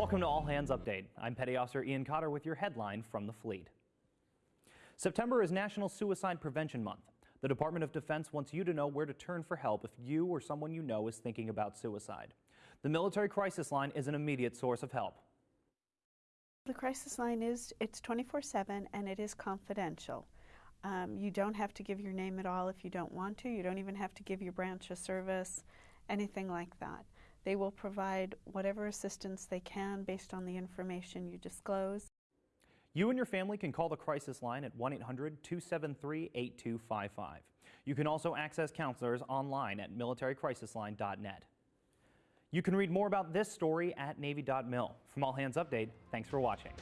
Welcome to All Hands Update. I'm Petty Officer Ian Cotter with your headline from the fleet. September is National Suicide Prevention Month. The Department of Defense wants you to know where to turn for help if you or someone you know is thinking about suicide. The Military Crisis Line is an immediate source of help. The crisis line is it's 24/7 and it is confidential. Um, you don't have to give your name at all if you don't want to. You don't even have to give your branch of service, anything like that. They will provide whatever assistance they can based on the information you disclose. You and your family can call the crisis line at 1 800 273 8255. You can also access counselors online at militarycrisisline.net. You can read more about this story at Navy.mil. From All Hands Update, thanks for watching.